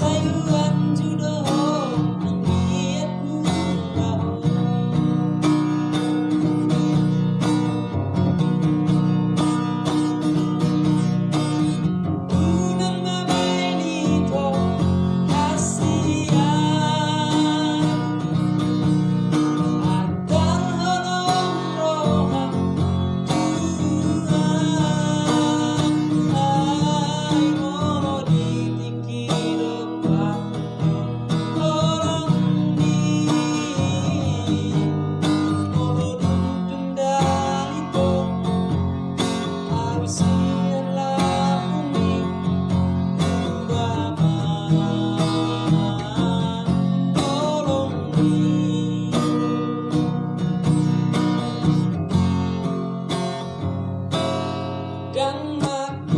say you want to. done